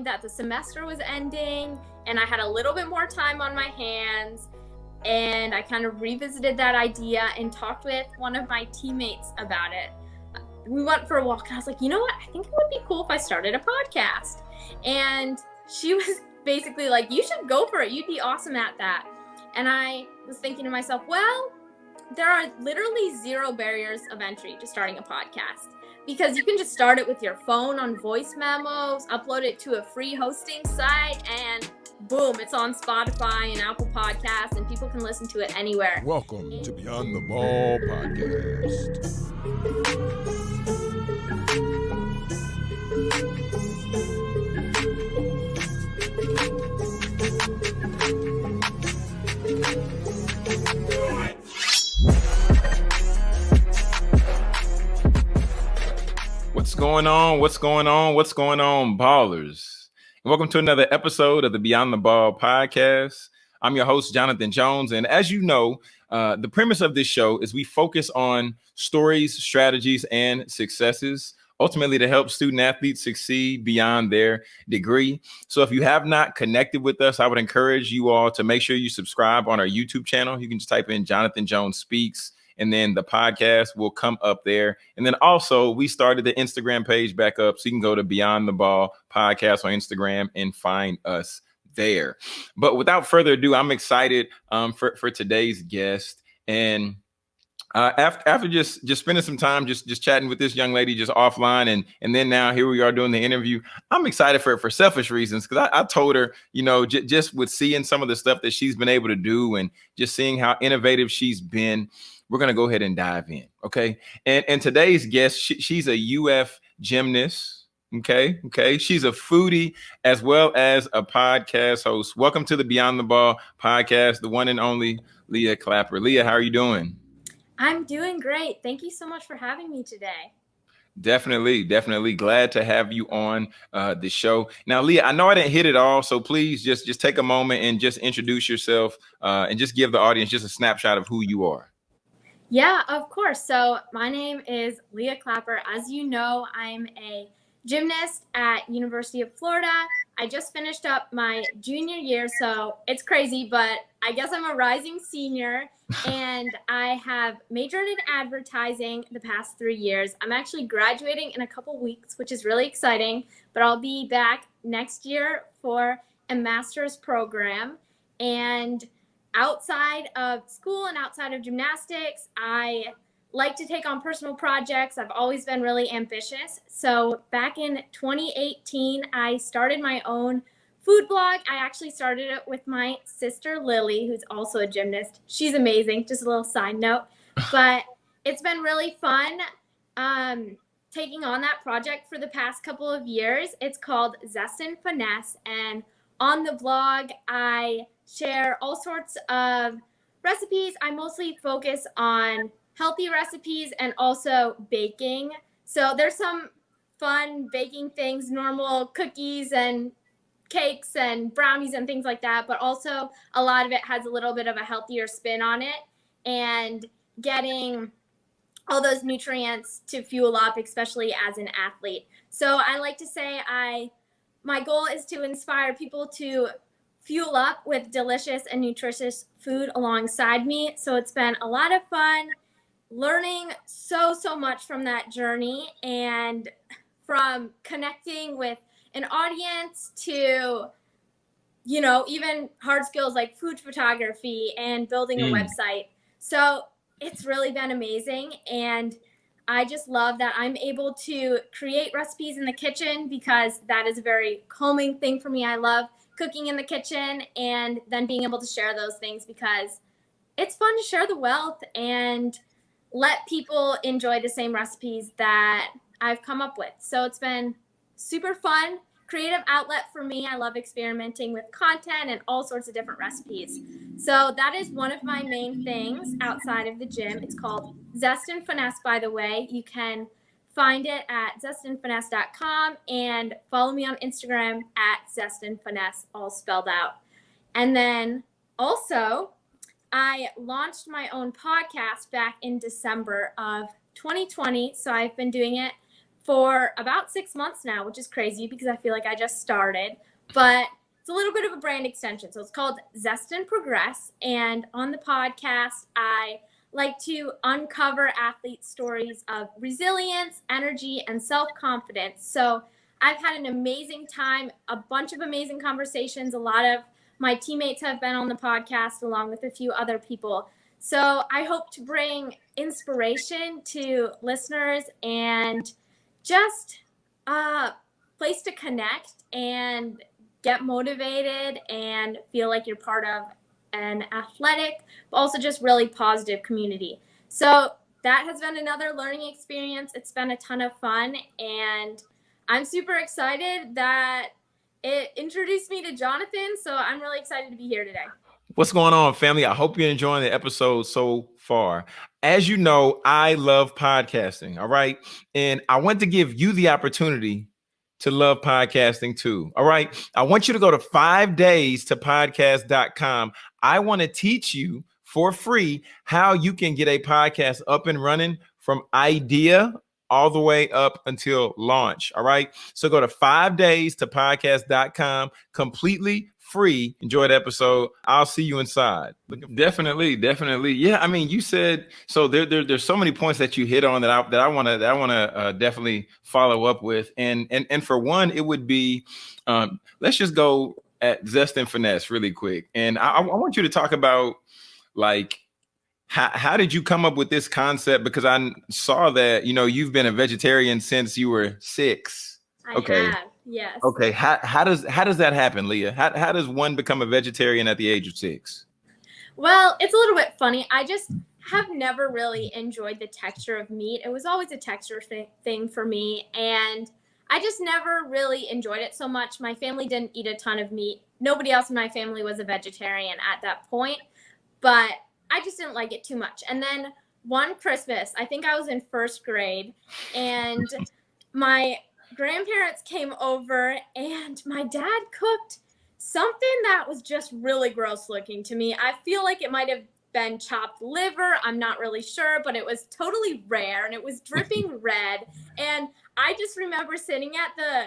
that the semester was ending and I had a little bit more time on my hands. And I kind of revisited that idea and talked with one of my teammates about it. We went for a walk and I was like, you know what? I think it would be cool if I started a podcast. And she was basically like, you should go for it. You'd be awesome at that. And I was thinking to myself, well, there are literally zero barriers of entry to starting a podcast because you can just start it with your phone on voice memos, upload it to a free hosting site, and boom, it's on Spotify and Apple Podcasts, and people can listen to it anywhere. Welcome to Beyond the Ball Podcast. What's going on? What's going on? What's going on, ballers? And welcome to another episode of the Beyond the Ball podcast. I'm your host, Jonathan Jones. And as you know, uh, the premise of this show is we focus on stories, strategies, and successes, ultimately to help student athletes succeed beyond their degree. So if you have not connected with us, I would encourage you all to make sure you subscribe on our YouTube channel. You can just type in Jonathan Jones Speaks and then the podcast will come up there. And then also, we started the Instagram page back up, so you can go to Beyond the Ball podcast on Instagram and find us there. But without further ado, I'm excited um, for for today's guest and. Uh, after after just just spending some time just just chatting with this young lady just offline and and then now here we are doing the interview i'm excited for it for selfish reasons because I, I, told her you know j- just with seeing some of the stuff that she's been able to do and just seeing how innovative she's been we're going to go ahead and dive in. Okay. And, and today's guest, she, she's a UF gymnast. Okay. Okay. She's a foodie as well as a podcast host. Welcome to the Beyond the Ball podcast, the one and only Leah Clapper. Leah, how are you doing? I'm doing great. Thank you so much for having me today. Definitely, definitely glad to have you on uh, the show. Now, Leah, I know I didn't hit it all, so please just just take a moment and just introduce yourself uh, and just give the audience just a snapshot of who you are. Yeah, of course. So my name is Leah Clapper. As you know, I'm a gymnast at University of Florida. I just finished up my junior year, so it's crazy, but I guess I'm a rising senior and I have majored in advertising the past 3 years. I'm actually graduating in a couple weeks, which is really exciting, but I'll be back next year for a master's program and outside of school and outside of gymnastics, I like to take on personal projects. I've always been really ambitious. So back in 2018, I started my own food blog. I actually started it with my sister Lily, who's also a gymnast. She's amazing. Just a little side note, but it's been really fun um, taking on that project for the past couple of years. It's called Zest and Finesse, and on the blog, I share all sorts of recipes. I mostly focus on healthy recipes and also baking. So there's some fun baking things, normal cookies and cakes and brownies and things like that, but also a lot of it has a little bit of a healthier spin on it and getting all those nutrients to fuel up, especially as an athlete. So I like to say I my goal is to inspire people to fuel up with delicious and nutritious food alongside me. So it's been a lot of fun learning so, so much from that journey and from connecting with an audience to, you know, even hard skills like food photography and building mm. a website. So it's really been amazing. And I just love that I'm able to create recipes in the kitchen because that is a very calming thing for me. I love cooking in the kitchen and then being able to share those things because it's fun to share the wealth and let people enjoy the same recipes that I've come up with. So it's been super fun, creative outlet for me. I love experimenting with content and all sorts of different recipes. So that is one of my main things outside of the gym. It's called Zest and Finesse, by the way. You can find it at zestandfinesse.com and follow me on Instagram at zestandfinesse, all spelled out. And then also, I launched my own podcast back in December of 2020. So I've been doing it for about six months now, which is crazy because I feel like I just started. But it's a little bit of a brand extension. So it's called Zest and Progress. And on the podcast, I like to uncover athlete stories of resilience, energy, and self confidence. So I've had an amazing time, a bunch of amazing conversations. A lot of my teammates have been on the podcast along with a few other people. So I hope to bring inspiration to listeners and just a place to connect and get motivated and feel like you're part of an athletic, but also just really positive community. So that has been another learning experience. It's been a ton of fun, and I'm super excited that it introduced me to Jonathan. So I'm really excited to be here today. What's going on, family? I hope you're enjoying the episode so far. As you know, I love podcasting. All right. And I want to give you the opportunity to love podcasting too. All right. I want you to go to five days to podcast.com. I want to teach you for free how you can get a podcast up and running from idea all the way up until launch. All right. So go to five days to podcast.com completely free. Enjoy the episode. I'll see you inside. Definitely, definitely. Yeah, I mean, you said so. There, there there's so many points that you hit on that I that I want to I want to uh, definitely follow up with. And and and for one, it would be, um, let's just go at zest and finesse really quick. And I, I want you to talk about like how, how did you come up with this concept? Because I saw that you know you've been a vegetarian since you were six. I okay. Have. Yes. Okay. How, how does how does that happen, Leah? How, how does one become a vegetarian at the age of six? Well, it's a little bit funny. I just have never really enjoyed the texture of meat. It was always a texture th- thing for me, and I just never really enjoyed it so much. My family didn't eat a ton of meat. Nobody else in my family was a vegetarian at that point, but I just didn't like it too much. And then one Christmas, I think I was in first grade, and my grandparents came over and my dad cooked something that was just really gross looking to me. I feel like it might have been chopped liver. I'm not really sure, but it was totally rare and it was dripping red. And I just remember sitting at the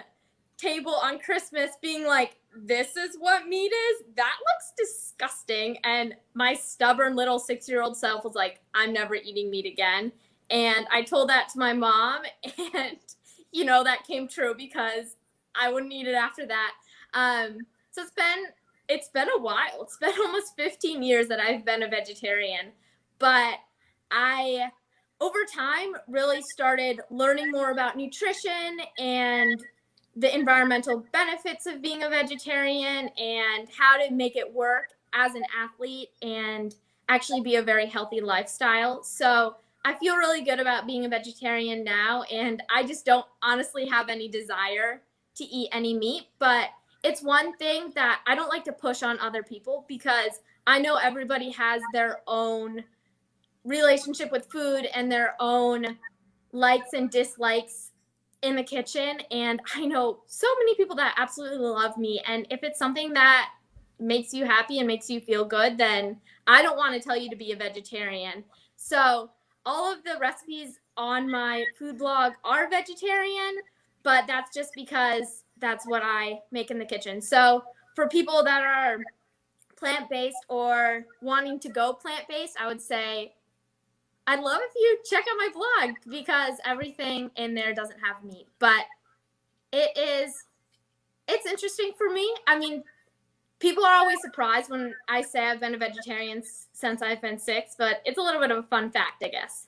table on Christmas being like, this is what meat is? That looks disgusting. And my stubborn little six year old self was like, I'm never eating meat again. And I told that to my mom, and you know, that came true because I wouldn't eat it after that. Um, so it's been it's been a while. It's been almost 15 years that I've been a vegetarian, but I over time really started learning more about nutrition and the environmental benefits of being a vegetarian and how to make it work as an athlete and actually be a very healthy lifestyle. So I feel really good about being a vegetarian now, and I just don't honestly have any desire to eat any meat. But it's one thing that I don't like to push on other people because I know everybody has their own relationship with food and their own likes and dislikes in the kitchen. And I know so many people that absolutely love me. And if it's something that makes you happy and makes you feel good, then I don't want to tell you to be a vegetarian. So all of the recipes on my food blog are vegetarian, but that's just because that's what I make in the kitchen. So for people that are plant based or wanting to go plant based, I would say I'd love if you check out my blog because everything in there doesn't have meat, but it is it's interesting for me. I mean, people are always surprised when I say I've been a vegetarian since I've been six, but it's a little bit of a fun fact, I guess.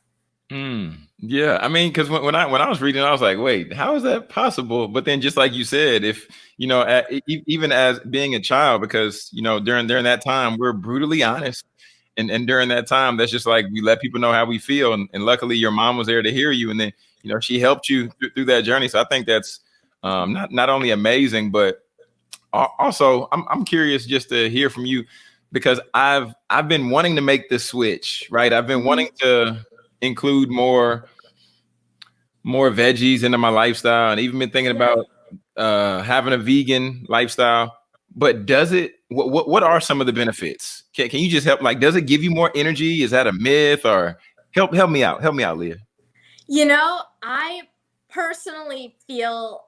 Mm, yeah, I mean, because when, when I when I was reading, I was like, "Wait, how is that possible?" But then, just like you said, if you know, at, even as being a child, because you know, during during that time, we're brutally honest, and and during that time, that's just like we let people know how we feel, and, and luckily, your mom was there to hear you, and then you know, she helped you th- through that journey. So I think that's um, not not only amazing, but also I'm I'm curious just to hear from you because I've I've been wanting to make the switch, right? I've been wanting to include more more veggies into my lifestyle and even been thinking about uh having a vegan lifestyle. But does it what, what what are some of the benefits? Can, can you just help like does it give you more energy? Is that a myth or help help me out help me out leah. You know i personally feel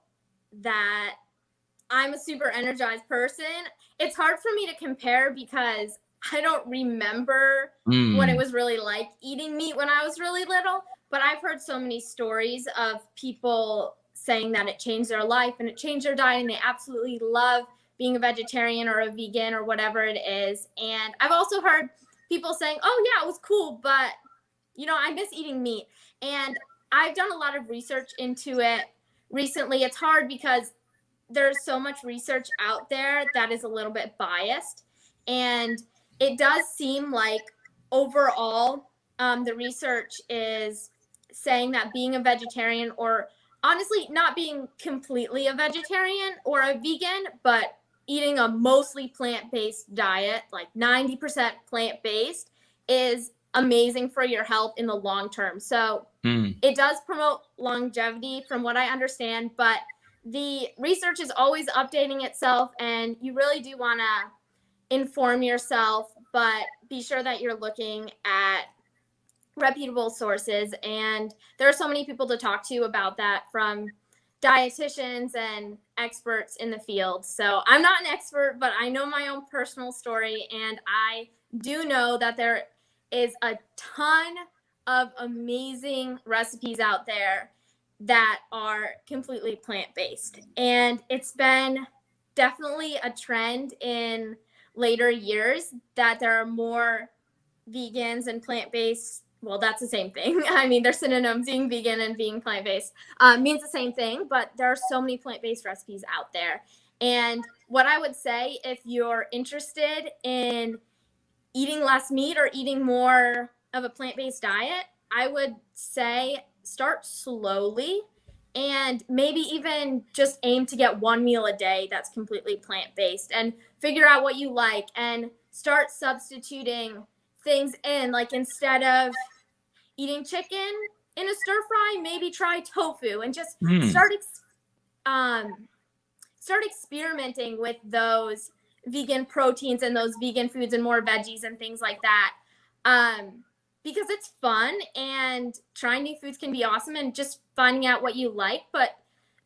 that I'm a super energized person. It's hard for me to compare because I don't remember mm. what it was really like eating meat when I was really little. But I've heard so many stories of people saying that it changed their life and it changed their diet and they absolutely love being a vegetarian or a vegan or whatever it is. And I've also heard people saying, oh, yeah, it was cool, but you know, I miss eating meat. And I've done a lot of research into it recently. It's hard because there's so much research out there that is a little bit biased. And it does seem like overall, um, the research is saying that being a vegetarian or honestly not being completely a vegetarian or a vegan, but eating a mostly plant-based diet, like 90% plant-based, is amazing for your health in the long term. So mm. it does promote longevity from what I understand, but the research is always updating itself and you really do want to inform yourself, but be sure that you're looking at reputable sources. And there are so many people to talk to about that from dietitians and experts in the field. So I'm not an expert, but I know my own personal story. And I do know that there is a ton of amazing recipes out there that are completely plant based. And it's been definitely a trend in later years that there are more vegans and plant based well, that's the same thing. I mean, they're synonyms. Being vegan and being plant based uh, means the same thing, but there are so many plant based recipes out there. And what I would say, if you're interested in eating less meat or eating more of a plant based diet, I would say start slowly and maybe even just aim to get one meal a day that's completely plant based and figure out what you like and start substituting things in. Like instead of eating chicken in a stir fry, maybe try tofu and just mm. start ex- um, start experimenting with those vegan proteins and those vegan foods and more veggies and things like that. Um, because it's fun and trying new foods can be awesome and just finding out what you like, but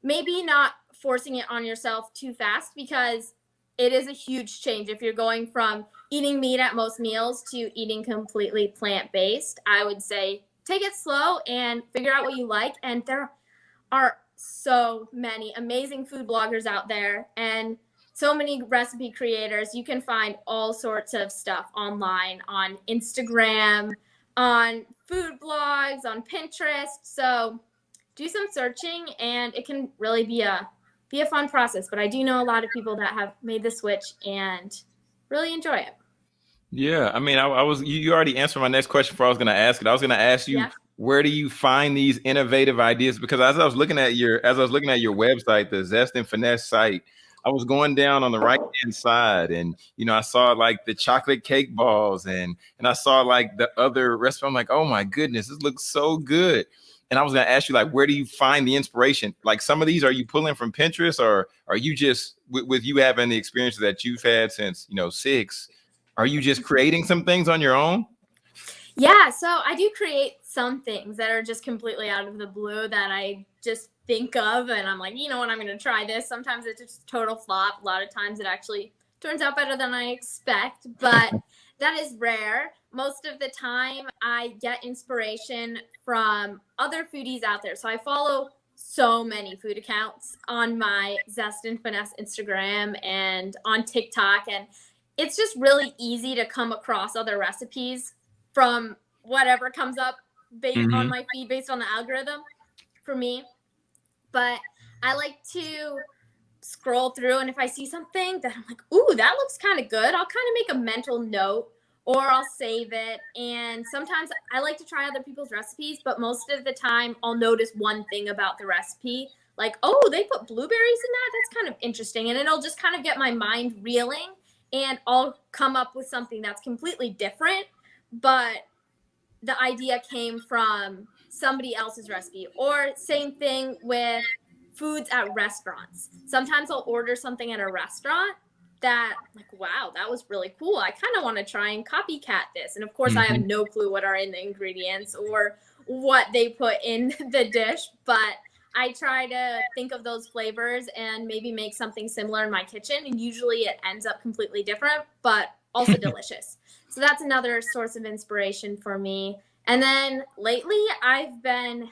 maybe not forcing it on yourself too fast because it is a huge change if you're going from eating meat at most meals to eating completely plant based. I would say take it slow and figure out what you like. And there are so many amazing food bloggers out there and so many recipe creators. You can find all sorts of stuff online on Instagram, on food blogs, on Pinterest. So do some searching and it can really be a be a fun process. But I do know a lot of people that have made the switch and really enjoy it. Yeah, I mean, I, I was you, you, already answered my next question before I was going to ask it. I was going to ask you yeah. where do you find these innovative ideas? Because as I was looking at your as I was looking at your website, the Zest and Finesse site, I was going down on the right hand side, and you know, I saw like the chocolate cake balls, and and I saw like the other restaurant. I'm like, oh my goodness, this looks so good. And I was to ask you, like, where do you find the inspiration? Like, some of these are you pulling from Pinterest, or are you just with, with you having the experiences that you've had since you know six? Are you just creating some things on your own? Yeah, so I do create some things that are just completely out of the blue that I just think of and I'm like, you know what, I'm going to try this. Sometimes it's just total flop. A lot of times it actually turns out better than I expect, but that is rare. Most of the time I get inspiration from other foodies out there. So I follow so many food accounts on my Zest and Finesse Instagram and on TikTok and it's just really easy to come across other recipes from whatever comes up based mm-hmm. on my feed based on the algorithm for me. But I like to scroll through and if I see something that I'm like, ooh, that looks kind of good, I'll kind of make a mental note or I'll save it. And sometimes I like to try other people's recipes, but most of the time I'll notice one thing about the recipe. Like, oh, they put blueberries in that? That's kind of interesting. And it'll just kind of get my mind reeling and I'll come up with something that's completely different, but the idea came from somebody else's recipe. Or same thing with foods at restaurants. Sometimes I'll order something at a restaurant that like wow that was really cool i kind of want to try and copycat this and of course mm-hmm. i have mm-hmm. no clue what are in the ingredients or what they put in the dish but I try to think of those flavors and maybe make something similar in my kitchen. And usually it ends up completely different, but also delicious. So that's another source of inspiration for me. And then lately, I've been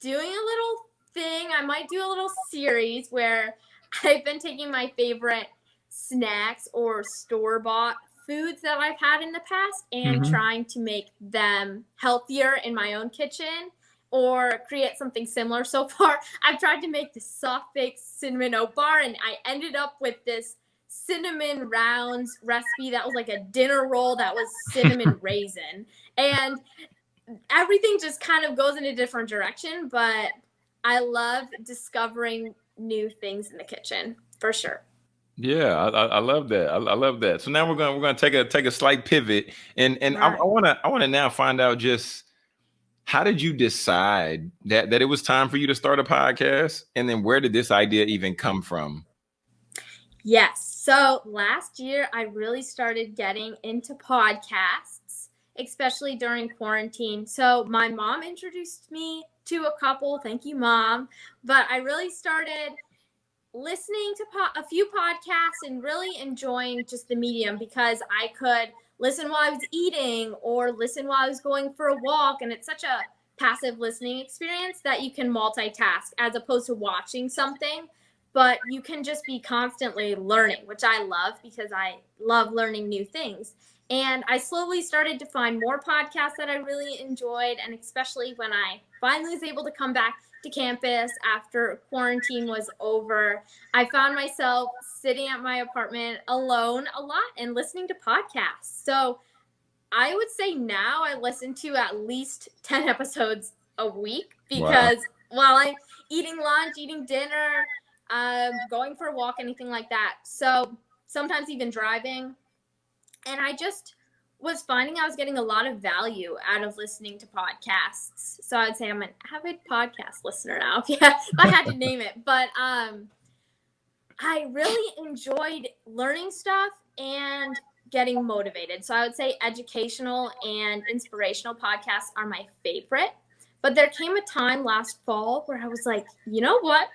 doing a little thing. I might do a little series where I've been taking my favorite snacks or store bought foods that I've had in the past and mm-hmm. trying to make them healthier in my own kitchen or create something similar. So far, I've tried to make the soft baked cinnamon oat bar and I ended up with this cinnamon rounds recipe that was like a dinner roll that was cinnamon raisin. And everything just kind of goes in a different direction, but I love discovering new things in the kitchen for sure. Yeah, I, I love that. I, I, love that. So now we're gonna we're gonna take a take a slight pivot, and and right. I, I wanna I wanna now find out just how did you decide that that it was time for you to start a podcast, and then where did this idea even come from? Yes. So last year, I really started getting into podcasts, especially during quarantine. So my mom introduced me to a couple. Thank you, mom. But I really started listening to po- a few podcasts and really enjoying just the medium because I could listen while I was eating or listen while I was going for a walk. And it's such a passive listening experience that you can multitask as opposed to watching something. But you can just be constantly learning, which I love because I love learning new things. And I slowly started to find more podcasts that I really enjoyed. And especially when I finally was able to come back to campus after quarantine was over, I found myself sitting at my apartment alone a lot and listening to podcasts. So I would say now I listen to at least 10 episodes a week because wow. while I'm eating lunch, eating dinner, um, going for a walk, anything like that. So sometimes even driving. And I just was finding I was getting a lot of value out of listening to podcasts. So I'd say I'm an avid podcast listener now. Yeah, I had to name it. But um I really enjoyed learning stuff and getting motivated. So I would say educational and inspirational podcasts are my favorite. But there came a time last fall where I was like, you know what?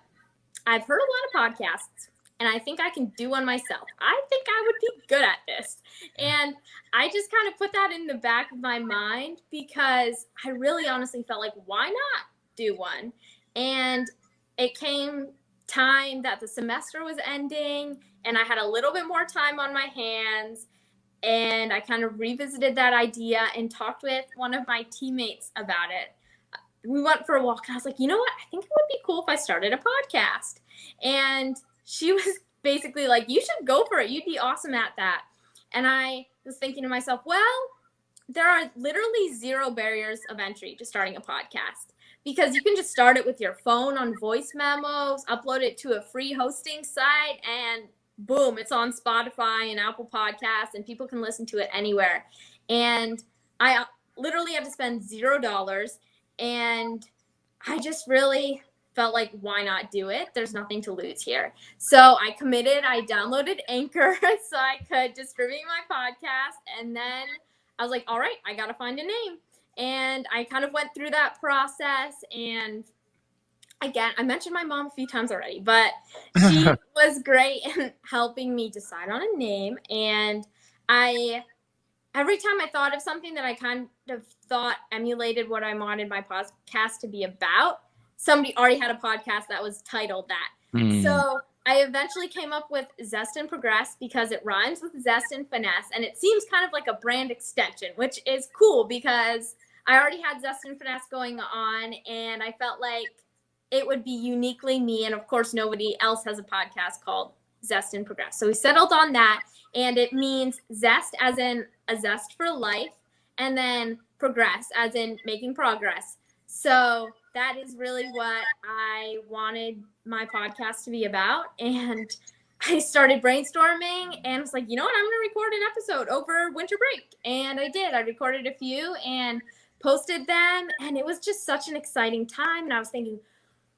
I've heard a lot of podcasts and I think I can do one myself. I think I would be good at this. And I just kind of put that in the back of my mind because I really honestly felt like, why not do one? And it came time that the semester was ending and I had a little bit more time on my hands. And I kind of revisited that idea and talked with one of my teammates about it. We went for a walk and I was like, you know what? I think it would be cool if I started a podcast. And she was basically like, you should go for it. You'd be awesome at that. And I was thinking to myself, well, there are literally zero barriers of entry to starting a podcast because you can just start it with your phone on voice memos, upload it to a free hosting site, and boom, it's on Spotify and Apple Podcasts, and people can listen to it anywhere. And I literally have to spend zero dollars. And I just really felt like why not do it? There's nothing to lose here. So i committed i downloaded anchor so i could distribute my podcast and then i was like all right i gotta find a name. And i kind of went through that process and again i mentioned my mom a few times already but she was great in helping me decide on a name and i every time i thought of something that i kind of thought emulated what i wanted my podcast to be about somebody already had a podcast that was titled that. Mm. So I eventually came up with Zest and Progress because it rhymes with Zest and Finesse, and it seems kind of like a brand extension, which is cool because I already had Zest and Finesse going on, and I felt like it would be uniquely me. And of course, nobody else has a podcast called Zest and Progress. So we settled on that, and it means zest as in a zest for life, and then progress as in making progress. So that is really what I wanted my podcast to be about. And I started brainstorming and I was like, you know what? I'm going to record an episode over winter break. And I did. I recorded a few and posted them. And it was just such an exciting time. And I was thinking,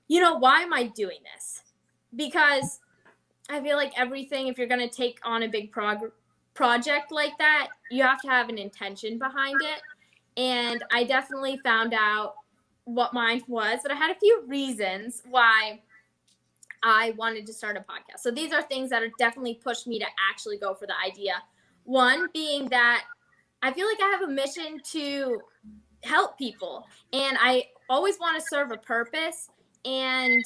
you know, why am I doing this? Because I feel like everything, if you're going to take on a big prog- project like that, you have to have an intention behind it. And I definitely found out what mine was, but I had a few reasons why I wanted to start a podcast. So these are things that are definitely pushed me to actually go for the idea. One being that I feel like I have a mission to help people and I always want to serve a purpose and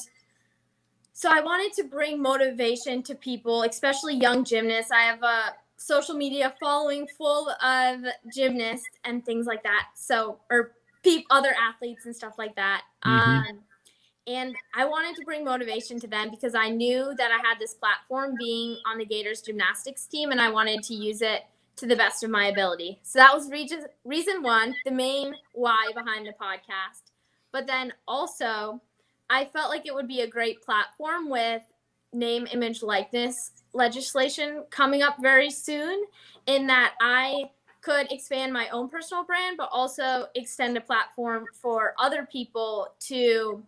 so I wanted to bring motivation to people, especially young gymnasts. I have a social media following full of gymnasts and things like that. So or people, other athletes and stuff like that. Mm-hmm. Um, and I wanted to bring motivation to them because I knew that I had this platform being on the Gators gymnastics team and I wanted to use it to the best of my ability. So that was reason, reason one, the main why behind the podcast. But then also, I felt like it would be a great platform with name, image, likeness legislation coming up very soon, in that I could expand my own personal brand, but also extend a platform for other people to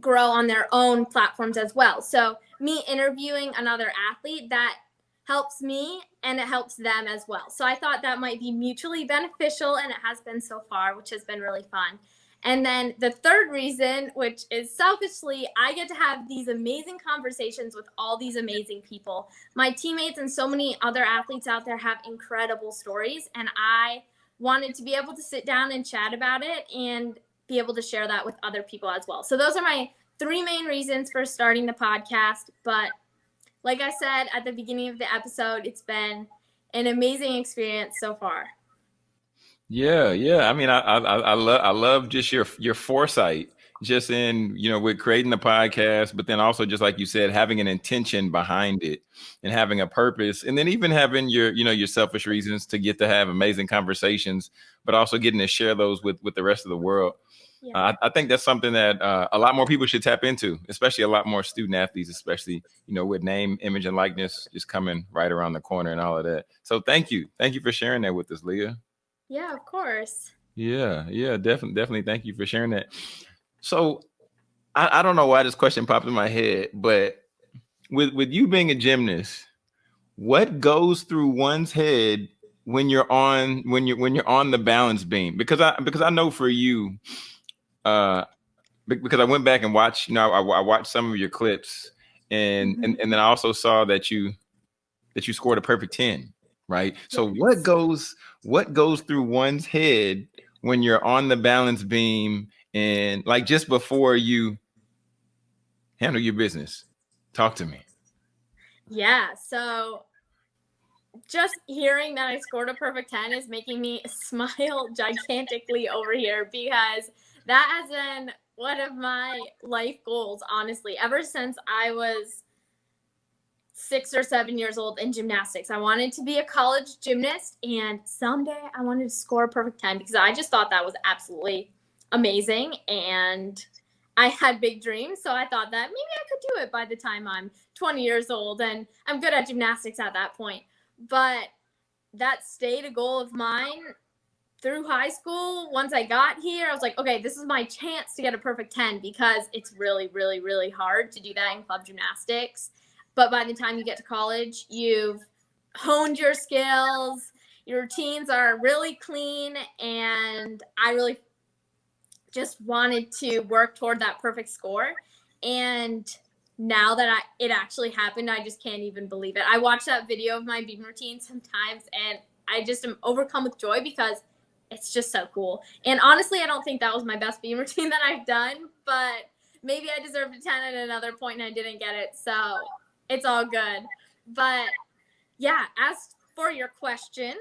grow on their own platforms as well. So, me interviewing another athlete that helps me and it helps them as well. So, I thought that might be mutually beneficial, and it has been so far, which has been really fun. And then the third reason, which is selfishly, I get to have these amazing conversations with all these amazing people. My teammates and so many other athletes out there have incredible stories, and I wanted to be able to sit down and chat about it and be able to share that with other people as well. So those are my three main reasons for starting the podcast. But like I said at the beginning of the episode, it's been an amazing experience so far. Yeah, yeah. I mean, I I, I love I love just your your foresight, just in you know with creating the podcast, but then also just like you said, having an intention behind it and having a purpose, and then even having your you know your selfish reasons to get to have amazing conversations, but also getting to share those with with the rest of the world. Yeah. Uh, I, I, think that's something that uh, a lot more people should tap into, especially a lot more student athletes, especially you know with name, image, and likeness just coming right around the corner and all of that. So thank you, thank you for sharing that with us, Leah. Yeah, of course. Yeah, yeah, definitely, definitely. Thank you for sharing that. So I, I don't know why this question popped in my head, but with with you being a gymnast, what goes through one's head when you're on when you're when you're on the balance beam? Because I because I know for you, uh, because I went back and watched, you know, I, I watched some of your clips, and mm-hmm. and and then I also saw that you that you scored a perfect ten, right? So what goes what goes through one's head when you're on the balance beam and like just before you handle your business? Talk to me. Yeah, so just hearing that I scored a perfect 10 is making me smile gigantically over here because that has been one of my life goals, honestly, ever since I was six or seven years old in gymnastics. I wanted to be a college gymnast, and someday I wanted to score a perfect 10 because I just thought that was absolutely amazing. And I had big dreams, so I thought that maybe I could do it by the time I'm 20 years old, and I'm good at gymnastics at that point. But that stayed a goal of mine through high school, once I got here, I was like, okay, this is my chance to get a perfect 10 because it's really, really, really hard to do that in club gymnastics. But by the time you get to college, you've honed your skills, your routines are really clean, and I really just wanted to work toward that perfect score. And now that I it actually happened, I just can't even believe it. I watch that video of my beam routine sometimes and I just am overcome with joy because it's just so cool. And honestly, I don't think that was my best beam routine that I've done, but maybe I deserved a 10 at another point and I didn't get it. So it's all good. But yeah, as for your question,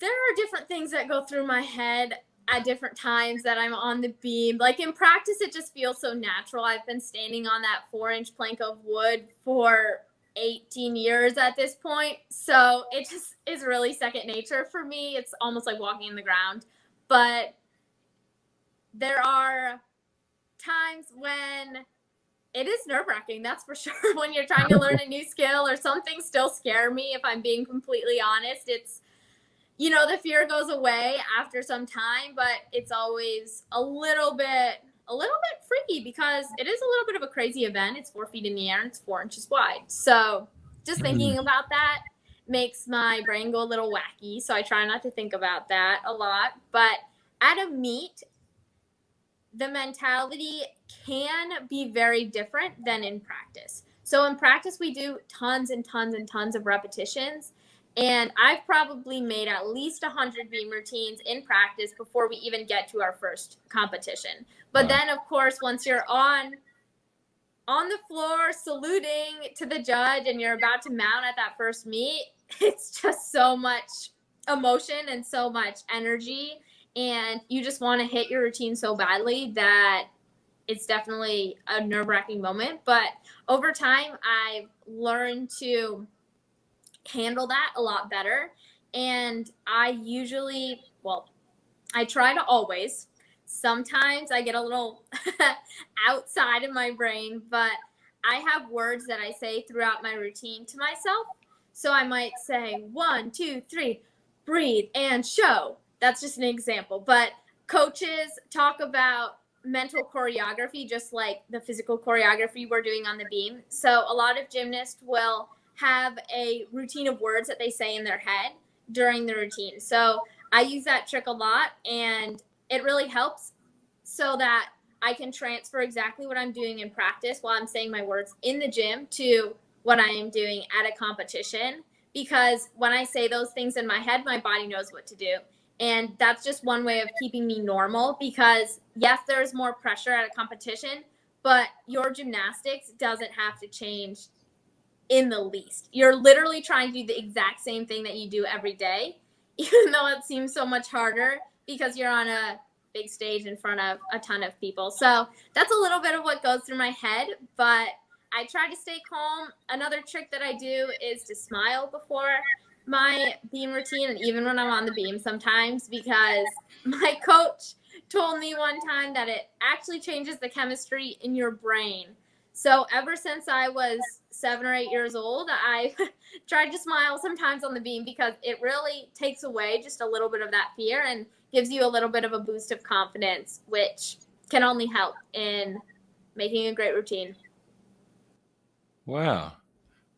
there are different things that go through my head at different times that I'm on the beam. Like in practice, it just feels so natural. I've been standing on that four inch plank of wood for 18 years at this point. So it just is really second nature for me. It's almost like walking in the ground. But there are times when it is nerve wracking, that's for sure. when you're trying to learn a new skill or something still scare me, if I'm being completely honest. It's, you know, the fear goes away after some time, but it's always a little bit a little bit freaky because it is a little bit of a crazy event. It's four feet in the air and it's four inches wide. So just thinking mm-hmm. about that makes my brain go a little wacky. So I try not to think about that a lot. But at a meet, the mentality can be very different than in practice. So in practice, we do tons and tons and tons of repetitions. And I've probably made at least 100 beam routines in practice before we even get to our first competition. But wow. then, of course, once you're on on the floor saluting to the judge and you're about to mount at that first meet, it's just so much emotion and so much energy. And you just want to hit your routine so badly that it's definitely a nerve wracking moment. But over time, I've learned to handle that a lot better. And I usually, well, I try to always. Sometimes I get a little outside of my brain, but I have words that I say throughout my routine to myself. So I might say one, two, three, breathe and show. That's just an example. But coaches talk about mental choreography just like the physical choreography we're doing on the beam. So a lot of gymnasts will have a routine of words that they say in their head during the routine. So I use that trick a lot and it really helps so that I can transfer exactly what I'm doing in practice while I'm saying my words in the gym to what I am doing at a competition. Because when I say those things in my head, my body knows what to do. And that's just one way of keeping me normal because, yes, there's more pressure at a competition, but your gymnastics doesn't have to change in the least. You're literally trying to do the exact same thing that you do every day, even though it seems so much harder because you're on a big stage in front of a ton of people. So that's a little bit of what goes through my head, but I try to stay calm. Another trick that I do is to smile before my beam routine and even when I'm on the beam sometimes because my coach told me one time that it actually changes the chemistry in your brain. So ever since I was seven or eight years old, I tried to smile sometimes on the beam because it really takes away just a little bit of that fear and gives you a little bit of a boost of confidence, which can only help in making a great routine. Wow.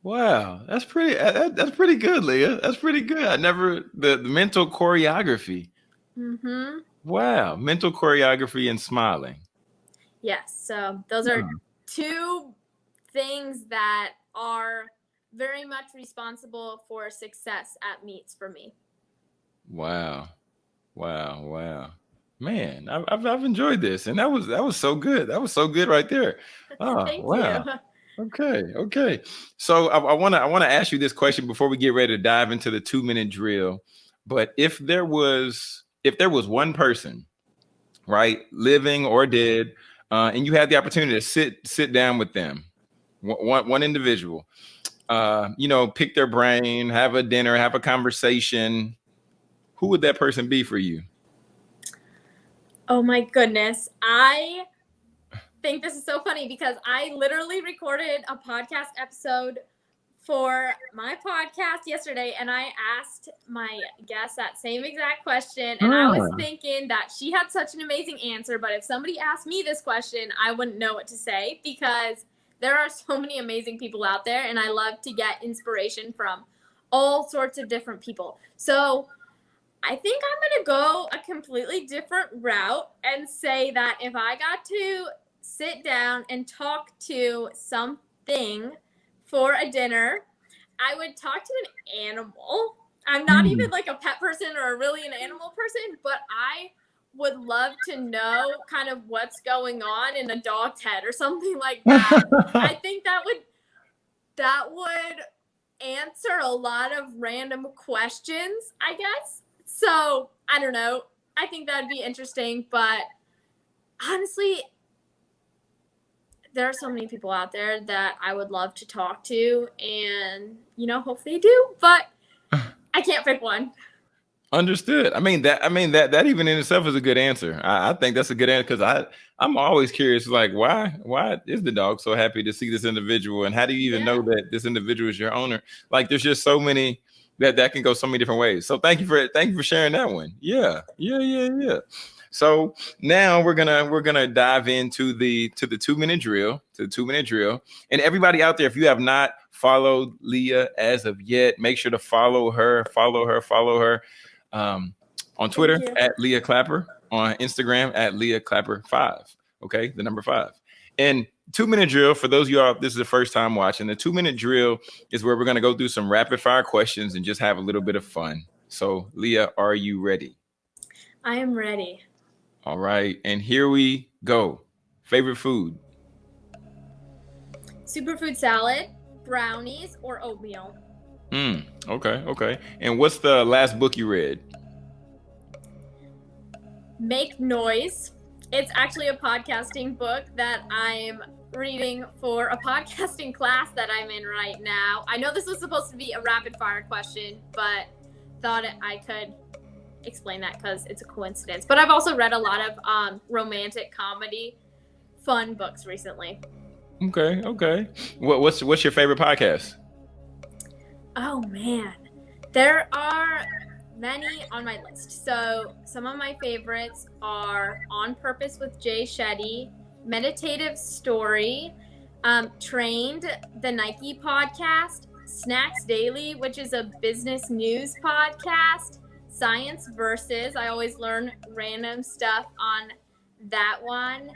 Wow, that's pretty. That, that's pretty good, Leah. That's pretty good. I never the, the mental choreography. Mm-hmm. Wow, mental choreography and smiling. Yes. So those are two things that are very much responsible for success at meets for me. Wow, wow, wow, man! I've I've, I've enjoyed this, and that was that was so good. That was so good right there. Oh, wow. You. Okay, okay. So I want to I want to ask you this question before we get ready to dive into the two minute drill. But if there was if there was one person, right, living or dead, uh, and you had the opportunity to sit sit down with them, one one individual, uh, you know, pick their brain, have a dinner, have a conversation, who would that person be for you? Oh my goodness, I think this is so funny because I literally recorded a podcast episode for my podcast yesterday and I asked my guest that same exact question and I was hmm. thinking that she had such an amazing answer but if somebody asked me this question I wouldn't know what to say because there are so many amazing people out there and I love to get inspiration from all sorts of different people. So I think I'm going to go a completely different route and say that if I got to sit down and talk to something for a dinner, I would talk to an animal. I'm not mm. even like a pet person or really an animal person, but I would love to know kind of what's going on in a dog's head or something like that. I think that would that would answer a lot of random questions, I guess. So, I don't know. I think that'd be interesting, but honestly, there are so many people out there that I would love to talk to, and you know, hope they do, but I can't pick one. Understood. I mean that. I mean that. That even in itself is a good answer. I, I think that's a good answer because I I'm always curious. Like, why why is the dog so happy to see this individual, and how do you even yeah. know that this individual is your owner? Like, there's just so many that that can go so many different ways. So thank you for thank you for sharing that one. Yeah, yeah, yeah, yeah. So now we're gonna we're gonna dive into the to the two minute drill, to the two minute drill. And everybody out there, if you have not followed Leah as of yet, make sure to follow her, follow her, follow her um, on Twitter at Leah Clapper. on Instagram at Leah Clapper five. Okay, the number five. And two minute drill for those of you all this is the first time watching the two minute drill is where we're going to go through some rapid fire questions and just have a little bit of fun so leah are you ready i am ready all right and here we go. Favorite food? Superfood salad brownies or oatmeal. Mm, okay okay. And what's the last book you read? Make noise. It's actually a podcasting book that I'm reading for a podcasting class that I'm in right now. I know this was supposed to be a rapid fire question, but thought I could explain that because it's a coincidence. But I've also read a lot of um, romantic comedy, fun books recently. Okay, okay. What, what's what's your favorite podcast? Oh man, there are many on my list. So some of my favorites are On Purpose with Jay Shetty, Meditative Story, um, Trained, the Nike podcast, Snacks Daily, which is a business news podcast, Science Versus. I always learn random stuff on that one,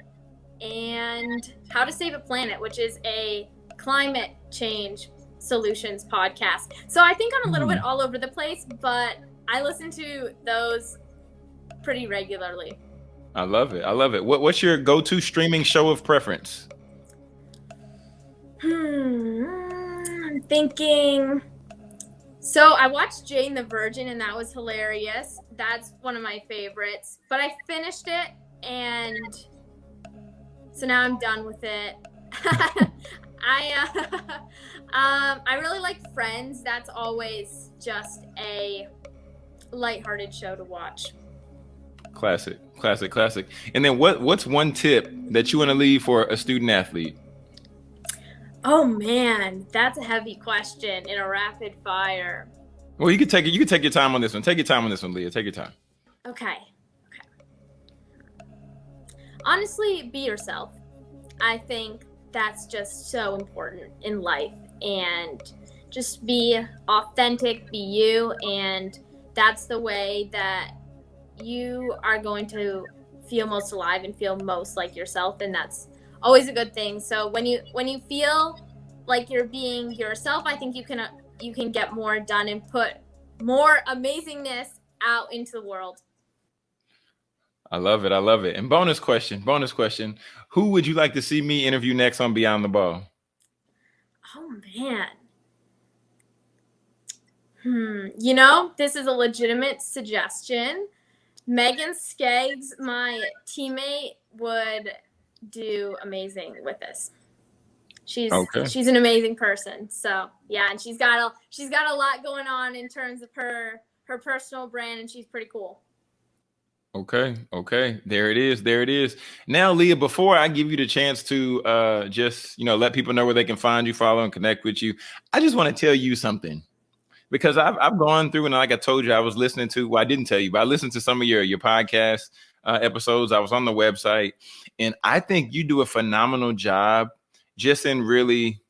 and How to Save a Planet, which is a climate change solutions podcast. So I think I'm a little mm. bit all over the place, but I listen to those pretty regularly. I love it. I love it. What, what's your go-to streaming show of preference? Hmm, I'm thinking. So I watched Jane the Virgin, and that was hilarious. That's one of my favorites. But I finished it, and so now I'm done with it. I uh, um, I really like Friends. That's always just a lighthearted show to watch. Classic, classic, classic. And then what what's one tip that you want to leave for a student athlete? Oh man, that's a heavy question in a rapid fire. Well, you can take it. You can take your time on this one. Take your time on this one, Leah. Take your time. Okay. Okay. Honestly, be yourself. I think that's just so important in life, and just be authentic, be you, and that's the way that you are going to feel most alive and feel most like yourself and that's always a good thing. So when you when you feel like you're being yourself i think you can uh, you can get more done and put more amazingness out into the world. I love it. I love it. And bonus question bonus question. Who would you like to see me interview next on beyond the ball? Oh man. Hmm. You know, this is a legitimate suggestion. Megan Skaggs, my teammate, would do amazing with this. She's okay. she's an amazing person. So yeah, and she's got a she's got a lot going on in terms of her her personal brand, and she's pretty cool. Okay, okay. There it is. There it is. Now, Leah, before I give you the chance to uh just, you know, let people know where they can find you, follow, and connect with you, I just want to tell you something because I've I've gone through and like I told you, I was listening to. Well, I didn't tell you, but I listened to some of your your podcast uh, episodes. I was on the website, and I think you do a phenomenal job just in really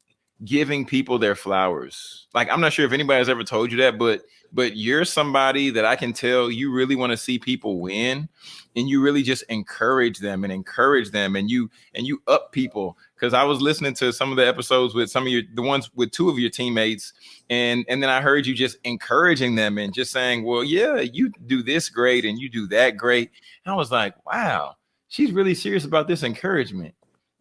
giving people their flowers. Like I'm not sure if anybody has ever told you that, but but you're somebody that I can tell you really want to see people win and you really just encourage them and encourage them and you and you up people because I was listening to some of the episodes with some of your the ones with two of your teammates and and then I heard you just encouraging them and just saying, "Well, yeah, you do this great and you do that great." And I was like, "Wow, she's really serious about this encouragement."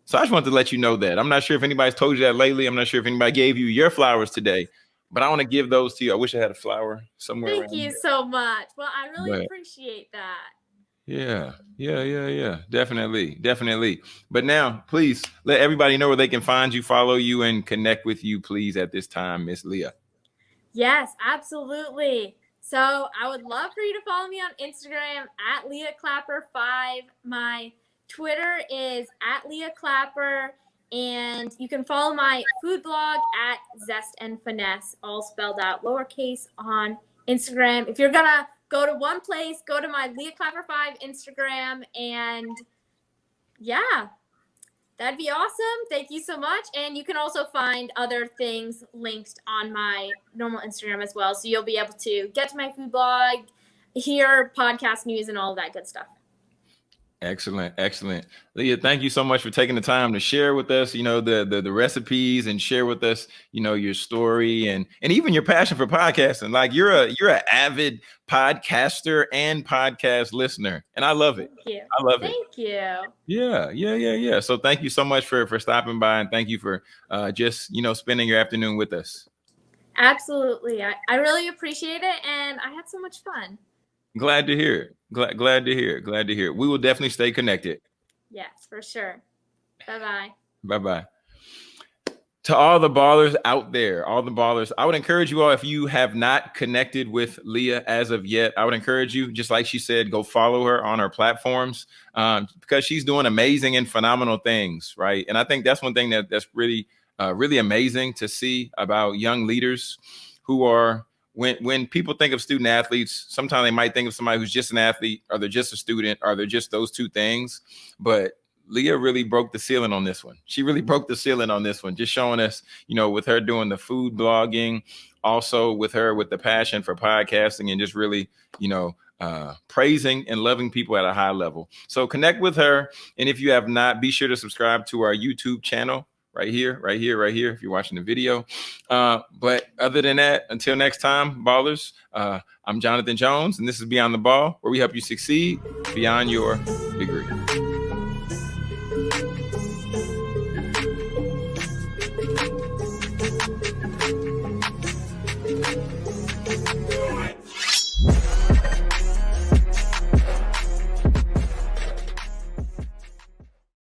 So I just wanted to let you know that. I'm not sure if anybody's told you that lately. I'm not sure if anybody gave you your flowers today, but I want to give those to you. I wish I had a flower somewhere. Thank you so much. Well, I really appreciate that. Yeah, yeah, yeah, yeah. Definitely, definitely. But now, please let everybody know where they can find you, follow you, and connect with you, please, at this time, Miss Leah. Yes, absolutely. So I would love for you to follow me on Instagram at Leah Clapper five. My Twitter is at Leah Clapper, and you can follow my food blog at Zest and Finesse, all spelled out lowercase on Instagram. If you're gonna go to one place, go to my Leah Clapper 5 Instagram, and yeah, that'd be awesome. Thank you so much. And you can also find other things linked on my normal Instagram as well. So you'll be able to get to my food blog, hear podcast news, and all that good stuff. Excellent, excellent. Leah, thank you so much for taking the time to share with us, you know, the, the the recipes and share with us, you know, your story and and even your passion for podcasting. Like you're a you're an avid podcaster and podcast listener, and I love it. Thank you. I love it. Thank you. Yeah, yeah, yeah, yeah. So thank you so much for for stopping by and thank you for uh just, you know, spending your afternoon with us. Absolutely. I, I really appreciate it and I had so much fun. Glad to hear it. Glad glad to hear it. Glad to hear it. We will definitely stay connected. Yes, for sure. Bye bye. Bye bye. To all the ballers out there, all the ballers, I would encourage you all if you have not connected with Leah as of yet, I would encourage you, just like she said, go follow her on her platforms um, because she's doing amazing and phenomenal things, right? And I think that's one thing that that's really, uh, really amazing to see about young leaders who are when when people think of student athletes, sometimes they might think of somebody who's just an athlete, or they're just a student, or they're just those two things. But Leah really broke the ceiling on this one. She really broke the ceiling on this one, just showing us, you know, with her doing the food blogging, also with her with the passion for podcasting and just really, you know, uh, praising and loving people at a high level. So connect with her. And if you have not, be sure to subscribe to our YouTube channel right here, right here, right here, if you're watching the video. Uh, but other than that, until next time, ballers, uh, I'm Jonathan Jones, and this is Beyond the Ball, where we help you succeed beyond your degree.